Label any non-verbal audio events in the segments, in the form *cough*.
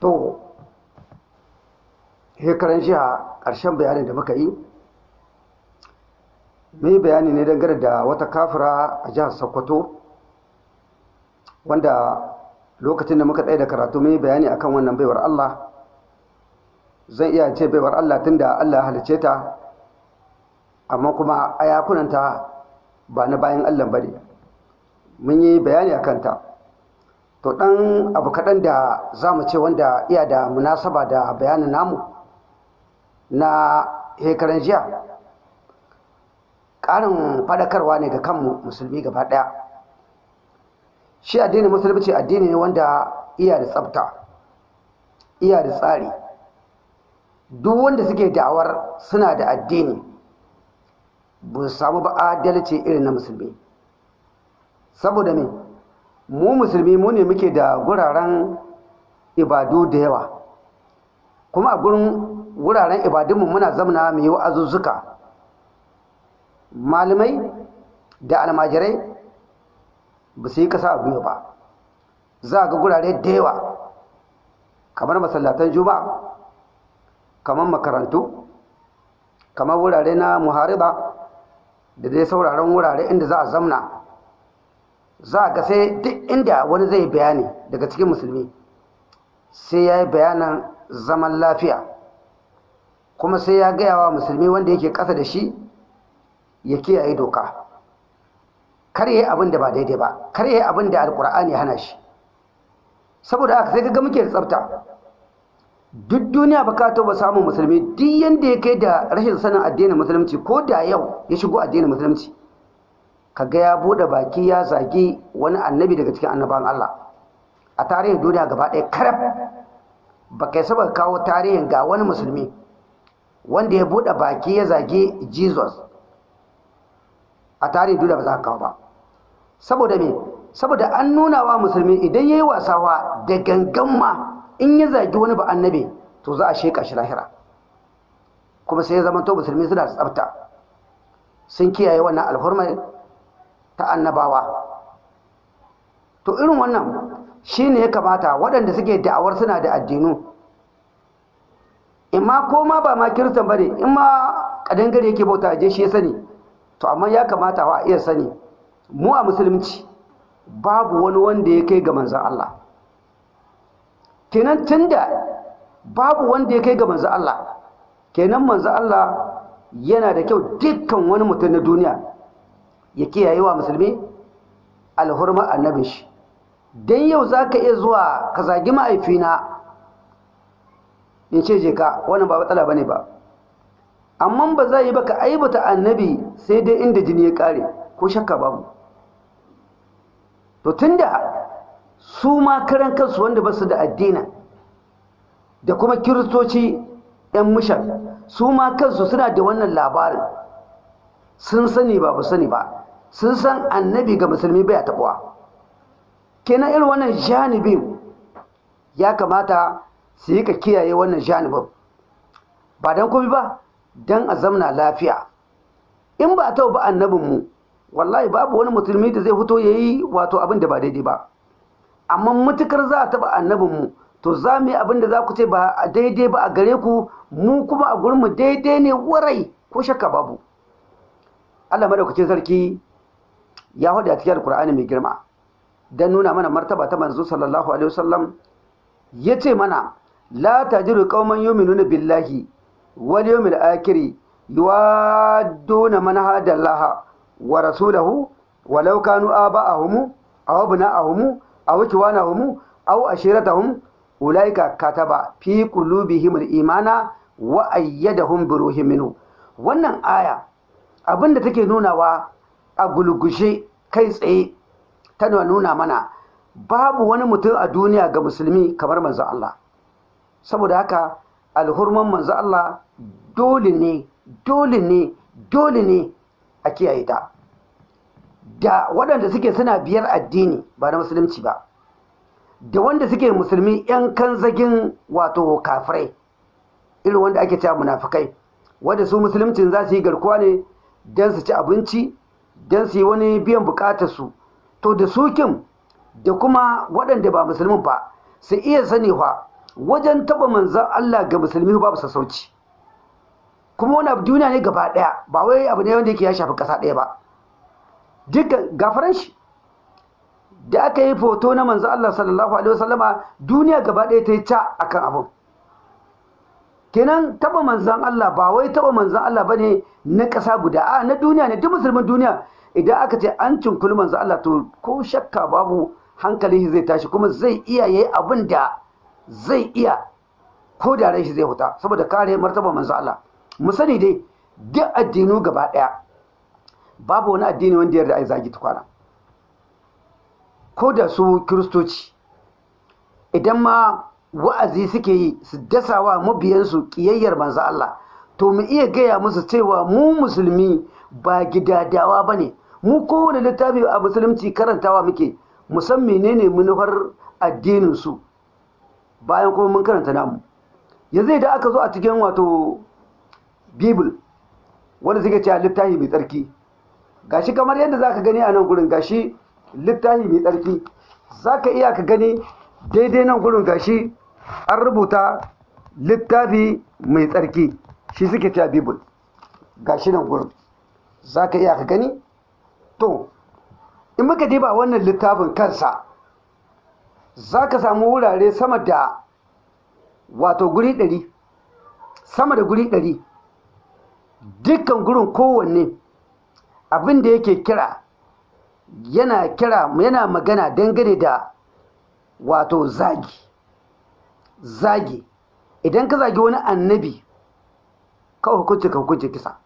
to hekaran jiya ƙarshen bayanin da muka yi mai bayani ne dangane da wata kafira a jihar sokoto wanda lokacin da muka tsaye da karatu mai bayani akan wannan baiwar allah. Zan iya ce baiwar allah tunda allah halice ta amma kuma ayakunanta ba na bayan allah ba ne. Mun yi bayani a kanta to ɗan abu kaɗan da za mu ce wanda iya da munasaba da bayanin namu na hekaran jiya. Ƙarin faɗakarwa ne ga kanmu musulmi gaba ɗaya. Shi addinin musulunci addini ne wanda iya da tsafta iya da tsari. Duk wanda suke da'awar suna da addini ba samu ba adalci irin na musulmi. Saboda me? Mu musulmi mu ne muke da guraren ibadu da yawa. Kuma a gurin wuraren ibadunmu muna zamana mu yi wa'azuzzuka. Malamai da almajirai ba su yi kasa a ba. Za ga gurare da yawa kamar masallatan juma'a kamar makarantu kamar wurare na muhariba da dai sauraron wurare inda za a zamna. Za ga sai duk inda wani zai bayani daga cikin musulmi sai ya yi bayanan zaman lafiya. Kuma sai ya gaya wa musulmi wanda yake ƙasa da shi ya kiyaye doka. Kar yi abin da ba daidai ba kar yi abin da alkur'ani hana shi. Saboda haka sai ga muke da tsafta. Duk duniya ba ka ba samun musulmi duk yanda ya kai da rashin sanin addinin musulunci ko da yau ya shigo addinin musulunci kaga ya buɗe baki ya zagi wani annabi daga cikin annaban Allah. A tarihin duniya gaba ɗaya karab. Ba kai saba kawo tarihin ga wani musulmi wanda ya buɗe baki ya zagi Jesus. A tarihin duniya ba za ka kawo ba. Saboda me? Saboda an nuna wa musulmi idan yayi wasawa da gangan ma in ya zagi wani ba annabi to za a sheka shi lahira. Kuma sai ya zama to musulmi suna tsafta. Sun kiyaye wannan alhurmai ta annabawa. To irin wannan shine ya kamata waɗanda suke da'awar suna da addinu. In ma ko ma ba ma kiristan ba ne in ma kadangare yake bauta je shi ya sani. To amma ya kamata wa iya sani. Mu a musulunci babu wani wanda ya kai ga manzan Allah. Kenan tunda babu wanda ya kai ga manzan Allah kenan manzan Allah yana da kyau dukkan wani mutum na duniya ya kiyaye wa musulmi alhurma annabin shi. Dan yau za ka iya zuwa ka zagi ma'aifina in ce je ka wannan ba matsala ba ne ba. Amma ba za yi ba ka aibata annabi sai dai inda jini ya kare ko shakka babu. To tunda su ma karan kansu wanda ba su da addina da kuma kiristoci 'yan mushan su ma kansu suna da wannan labarin. Sun sani ba ba sani ba. Sun san annabi ga musulmi bai taɓuwa. Kenan irin wannan janibin ya kamata su yi ka kiyaye wannan janibin. Ba don kuma ba don a zamna lafiya. In ba a taɓa ba annabinmu wallahi babu wani musulmi da zai fito ya yi wato abin da ba daidai ba. Amma matuƙar za a taɓa annabinmu to za mu yi abin da za ku ce ba daidai ba a gare ku mu kuma a gurinmu daidai ne warai ko shakka babu. Allah madaukakin sarki ya huɗu a cikin alkur'ani mai girma don nuna mana martaba ta manzo sallallahu alaihi wasallam. Ya ce mana la tajiru qauman yu'minuna billahi wal yawmil akhir yuwadduna man hada Allah wa rasulahu walau kanu aba'ahum aw abna'ahum aw kiwanahum aw ashiratahum ulaika kataba fi qulubihim al-imana wa ayyadahum bi ruhin minhu. Wannan aya abin da take nunawa a gulgushe kai tsaye tana nuna mana babu wani mutum a duniya ga musulmi kamar manzo Allah. Saboda haka alhurman manzo Allah dole ne dole ne dole ne a kiyaye ta. Da waɗanda suke suna biyar addini ba na musulunci ba da wanda suke musulmi 'yan kanzagin wato kafirai irin wanda ake cewa munafikai wanda su musuluncin za su yi garkuwa ne don su ci abinci don su yi wani biyan bukatarsu. To da su kim da kuma waɗanda ba musulmin ba su iya sani fa wajen taba manzan Allah ga musulmi babu sassauci. Kuma wani abu duniya ne gaba ɗaya ba wai abu ne wanda yake ya shafi kasa ɗaya ba. Dukkan gafaran shi. Da aka yi foto na manzan Allah sallallahu alaihi wasallama duniya gaba ɗaya ta yi ca akan abun. Kenan taba manzan Allah ba wai taba manzan Allah ba ne na kasa guda a na duniya ne duk musulmin duniya. Idan aka ce an cinkuli manzan Allah to ko shakka babu hankalin zai tashi kuma zai iya yayi abin da zai iya ko da rai shi zai huta saboda kare martaba manzo Allah. Mu sani dai duk addinu gaba ɗaya babu wani addini wanda yarda ai zagi tukwana. Ko da su kiristoci idan ma wa'azi suke yi su dasawa mabiyansu kiyayyar manzo Allah. To mu iya gaya musu cewa mu musulmi ba gidadawa ba ne mu kowane littafi a musulunci karantawa muke. Mu san menene manufar addinin su bayan kuma mun karanta namu. Yanzu idan aka zo a cikin wato bible wanda suke cewa littafi mai tsarki. Gashi kamar yadda zaka gani a nan gurin gashi littafi mai tsarki. Zaka iya ka gani daidai nan gurin gashi an rubuta littafi mai tsarki. Shi suke cewa bible. Gashi nan gurin. Zaka iya ka gani? To in muka diba wannan littafin kansa za ka samu wurare sama da wato guri ɗari. Sama da guri ɗari. Dukkan gurin kowanne abin da yake kira yana kira yana magana dangane da wato zagi. Zagi. Idan ka zagi wani annabi ka hukunci ka hukunci kisa.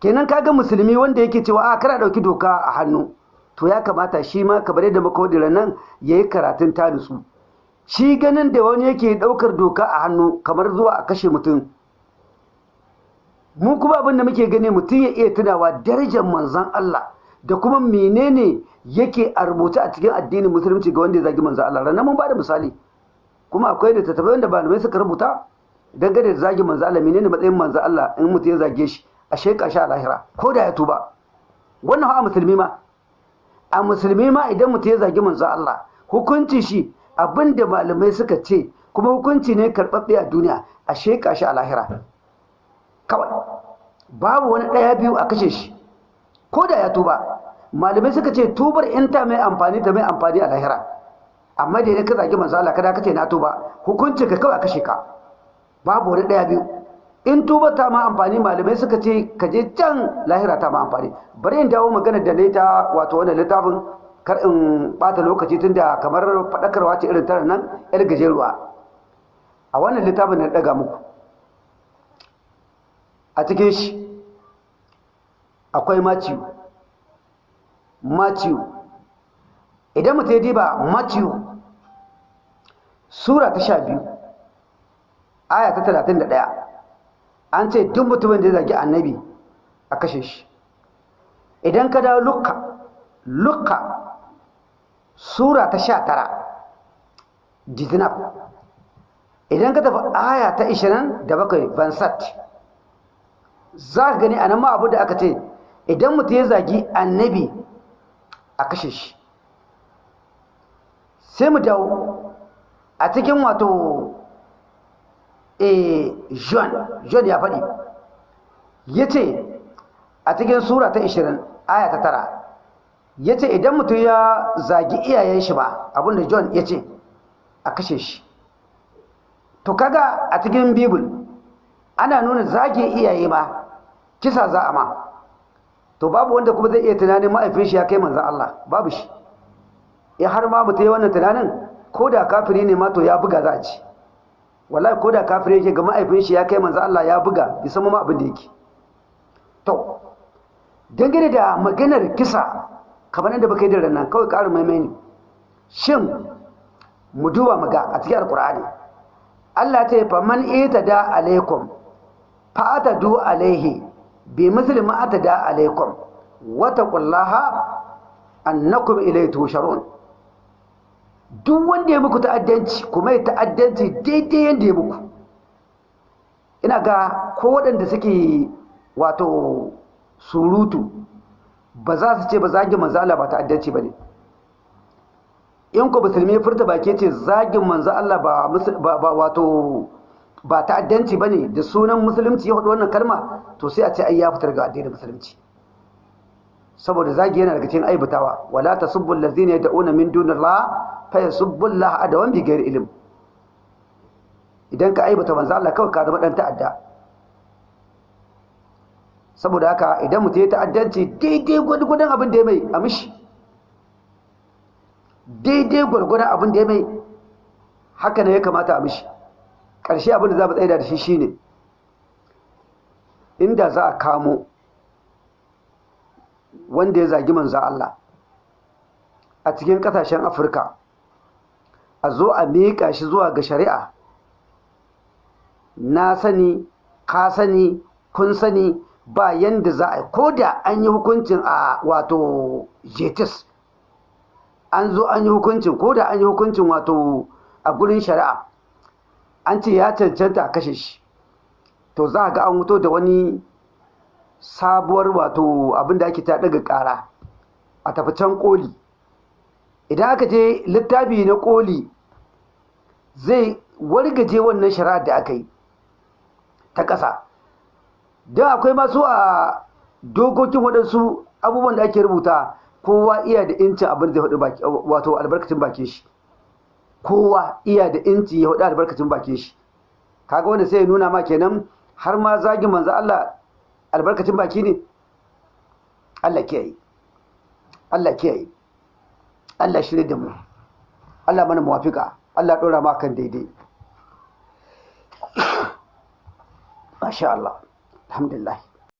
Kenan kaga musulmi wanda yake cewa a kana ɗauki doka a hannu. To ya kamata shi ma kamar yadda muka wadira nan ya yi karatun ta nutsu. Shi ganin da wani yake ɗaukar doka a hannu kamar zuwa a kashe mutum. Mu kuma abin da muke gani mutum ya iya tunawa darajar manzan Allah da kuma menene yake a rubuce a cikin addinin musulunci ga wanda ya zagi manzan Allah. Ranar mun ba da misali. Kuma akwai da tattabai wanda malamai suka rubuta dangane da zagi manzan Allah. Menene matsayin manzan Allah in mutum ya zage shi? A sheka shi a lahira ko da ya tuba. Wannan ha musulmi ma. A musulmi ma idan mutum ya zagi manzo Allah hukunci shi abin da malamai suka ce kuma hukunci ne karɓaɓɓe a duniya a sheƙa shi a lahira. Kawai. Babu wani ɗaya biyu a kashe shi ko da ya tuba. Malamai suka ce tubar in mai amfani ta mai amfani a lahira. Amma da idan ka zagi manzo Allah kada ka ce na tuba hukunci ka kawai kashe ka. Babu wani ɗaya biyu. In tuba ta ma amfani malamai suka ce ka je can lahira ta ma amfani. Bari in dawo magana da na ta wato wannan littafin kar in bata lokaci tunda kamar faɗakarwa ce irin tara nan yar gajeruwa. A wannan littafin na daga muku. A cikin shi akwai Matthew. Matthew. Idan mutum ya diba Matthew sura ta sha biyu aya ta talatin da ɗaya. An ce duk mutumin da ya zagi annabi a kashe shi. Idan ka dawo lukka lukka sura ta sha tara jizinab idan ka tafi aya ta ishirin da bakwai bansat. Za ka gani a nan ma abu da aka ce idan mutum ya zagi annabi a kashe shi. Sai mu dawo a cikin wato John John ya faɗi. Ya ce a cikin sura ta 20 aya ta tara ya ce idan mutum ya zagi iyayen shi ba abin da John ya ce a kashe shi. To kaga a cikin bibil ana nuna zage iyaye ma kisa za a ma. To babu wanda kuma zai iya tunanin ma'aifin shi ya kai manzan Allah babu shi. Ya har ma mutum ya wannan tunanin ko da kafiri ne ma to ya buga za a ci wallahi ko da kafiri yake ga ma'aifin shi ya kai manzo Allah ya buga bi san ma abin da yake. To dangane da maganar kisa kamar yadda baka yi da nan kawai ƙarin maimai ne. Shin mu duba maga a cikin alkur'ani Allah ta yi faman ita da alaikum fa atadu alaihi bi misli ma atada alaikum wa taqullaha annakum ilayhi tusharun duk wanda ya muku ta'addanci kuma ya ta'addanci daidai yadda ya muku. Ina ga ko waɗanda suke wato surutu ba za su ce ba zagi manzala ba ta'addanci ba ne. In ko musulmi furta baki ce zagin manzo Allah ba ba wato ba ta'addanci ba ne da sunan musulunci ya faɗi wannan kalma to sai a ce ai ya fitar ga addinin musulunci. Saboda zagi yana daga cikin aibatawa. Wala tasubbu allazina yad'una min dunillah fa yasubbu Allah adawan bi ghairi ilm. Idan ka aibata manzo Allah kawai ka zama dan ta'adda. Saboda haka idan mutum ya ta'addanci daidai gwargwadon abin da ya mai a mishi. Daidai gwargwadon abin da ya mai haka ne ya kamata a mishi. Ƙarshe abin da za mu tsaida da shi shine inda za a kamo wanda ya zagi manzo Allah a cikin ƙasashen afirka a zo a miƙa shi zuwa ga shari'a. Na sani ka sani kun sani ba yanda za a ko da an yi hukuncin a wato jetis an zo an yi hukuncin ko da an yi hukuncin wato a gurin shari'a an ce ya cancanta a kashe shi. To za a ga an wuto da wani sabuwar wato abin da ake ta daga kara a tafi can koli idan aka je littafi na koli zai wargaje wannan shari'ar da aka yi ta ƙasa. Don akwai masu a dokokin waɗansu abubuwan da ake rubuta kowa iya da incin abin da faɗi wato albarkacin bakin shi. Kowa iya da inci ya faɗi albarkacin bakin shi. Kaga wanda sai ya nuna ma kenan har ma zagin manzo Allah albarkacin baki ne. Allah kiyaye. Allah kiyaye. Allah shirye da mu. Allah mana muwafika Allah ɗora ma kan daidai. *coughs* Masha Allah. Alhamdulillah.